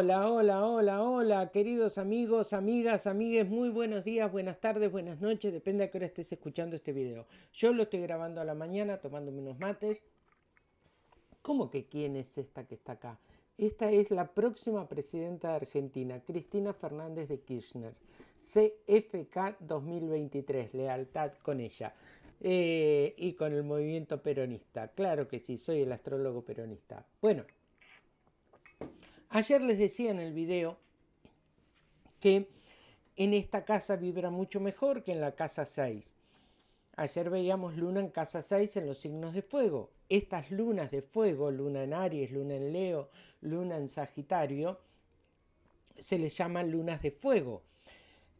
Hola, hola, hola, hola, queridos amigos, amigas, amigues, muy buenos días, buenas tardes, buenas noches, depende a qué hora estés escuchando este video. Yo lo estoy grabando a la mañana, tomándome unos mates. ¿Cómo que quién es esta que está acá? Esta es la próxima presidenta de Argentina, Cristina Fernández de Kirchner. CFK 2023, lealtad con ella. Eh, y con el movimiento peronista. Claro que sí, soy el astrólogo peronista. Bueno, ayer les decía en el video que en esta casa vibra mucho mejor que en la casa 6. Ayer veíamos luna en casa 6 en los signos de fuego. Estas lunas de fuego, luna en Aries, luna en Leo, luna en Sagitario, se les llaman lunas de fuego.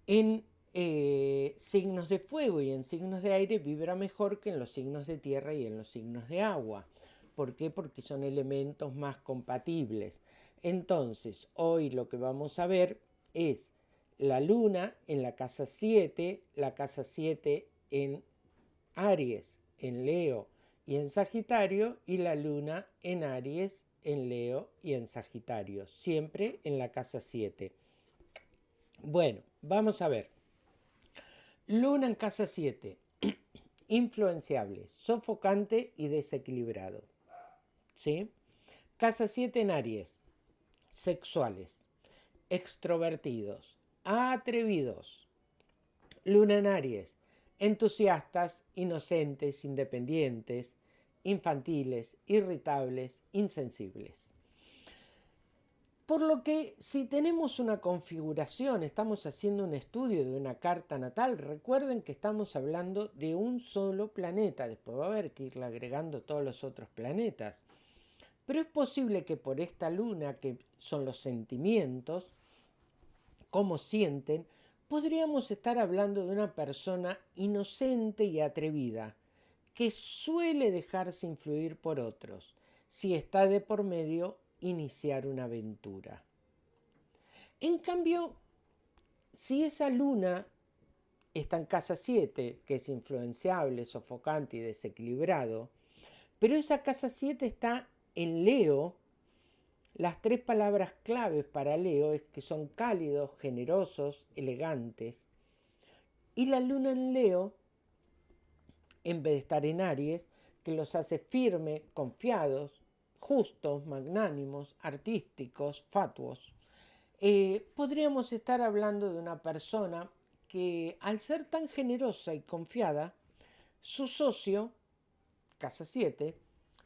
En eh, signos de fuego y en signos de aire vibra mejor que en los signos de tierra y en los signos de agua. ¿Por qué? Porque son elementos más compatibles. Entonces, hoy lo que vamos a ver es la luna en la casa 7, la casa 7 en Aries, en Leo y en Sagitario, y la luna en Aries, en Leo y en Sagitario, siempre en la casa 7. Bueno, vamos a ver. Luna en casa 7. Influenciable, sofocante y desequilibrado. ¿Sí? Casa 7 en Aries. Sexuales, extrovertidos, atrevidos. Luna en Aries. Entusiastas, inocentes, independientes, infantiles, irritables, insensibles. Por lo que si tenemos una configuración, estamos haciendo un estudio de una carta natal, recuerden que estamos hablando de un solo planeta, después va a haber que irle agregando todos los otros planetas. Pero es posible que por esta luna, que son los sentimientos, cómo sienten, podríamos estar hablando de una persona inocente y atrevida, que suele dejarse influir por otros, si está de por medio iniciar una aventura. En cambio, si esa luna está en casa 7, que es influenciable, sofocante y desequilibrado, pero esa casa 7 está en Leo, las tres palabras claves para Leo es que son cálidos, generosos, elegantes. Y la luna en Leo, en vez de estar en Aries, que los hace firmes, confiados, justos, magnánimos, artísticos, fatuos, eh, podríamos estar hablando de una persona que al ser tan generosa y confiada, su socio, casa 7,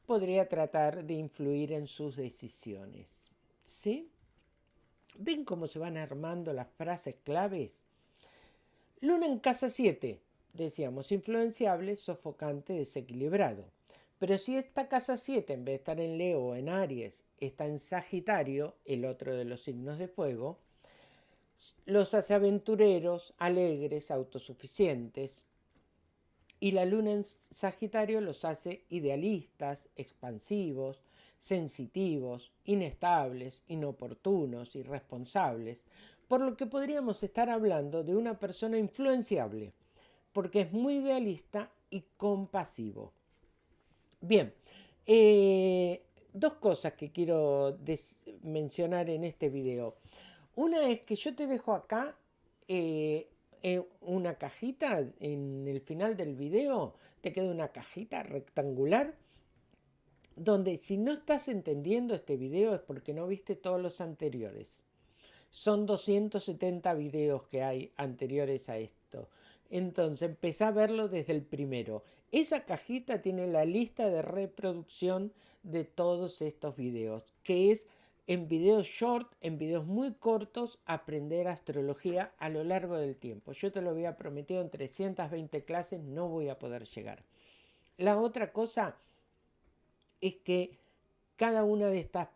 podría tratar de influir en sus decisiones. ¿Sí? ¿Ven cómo se van armando las frases claves? Luna en casa 7, decíamos, influenciable, sofocante, desequilibrado. Pero si esta casa 7, en vez de estar en Leo o en Aries, está en Sagitario, el otro de los signos de fuego, los hace aventureros, alegres, autosuficientes. Y la luna en Sagitario los hace idealistas, expansivos, sensitivos, inestables, inoportunos, irresponsables, por lo que podríamos estar hablando de una persona influenciable, porque es muy idealista y compasivo. Bien, eh, dos cosas que quiero mencionar en este video. Una es que yo te dejo acá eh, una cajita, en el final del video te queda una cajita rectangular donde si no estás entendiendo este video es porque no viste todos los anteriores. Son 270 videos que hay anteriores a esto. Entonces empecé a verlo desde el primero. Esa cajita tiene la lista de reproducción de todos estos videos, que es en videos short, en videos muy cortos, aprender astrología a lo largo del tiempo. Yo te lo había prometido en 320 clases, no voy a poder llegar. La otra cosa es que cada una de estas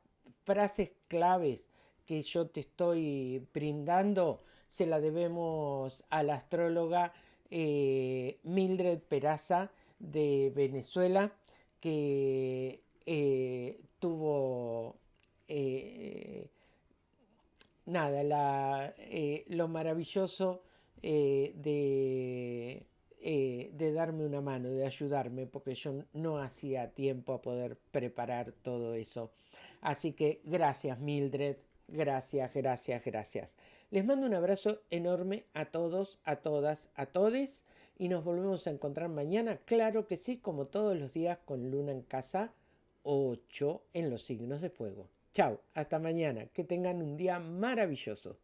frases claves que yo te estoy brindando se la debemos a la astróloga eh, Mildred Peraza, de Venezuela que eh, tuvo eh, nada, eh, lo maravilloso de, de darme una mano, de ayudarme, porque yo no hacía tiempo a poder preparar todo eso. Así que gracias Mildred Gracias, gracias, gracias. Les mando un abrazo enorme a todos, a todas, a todes y nos volvemos a encontrar mañana, claro que sí, como todos los días con Luna en casa 8 en los signos de fuego. Chao, hasta mañana, que tengan un día maravilloso.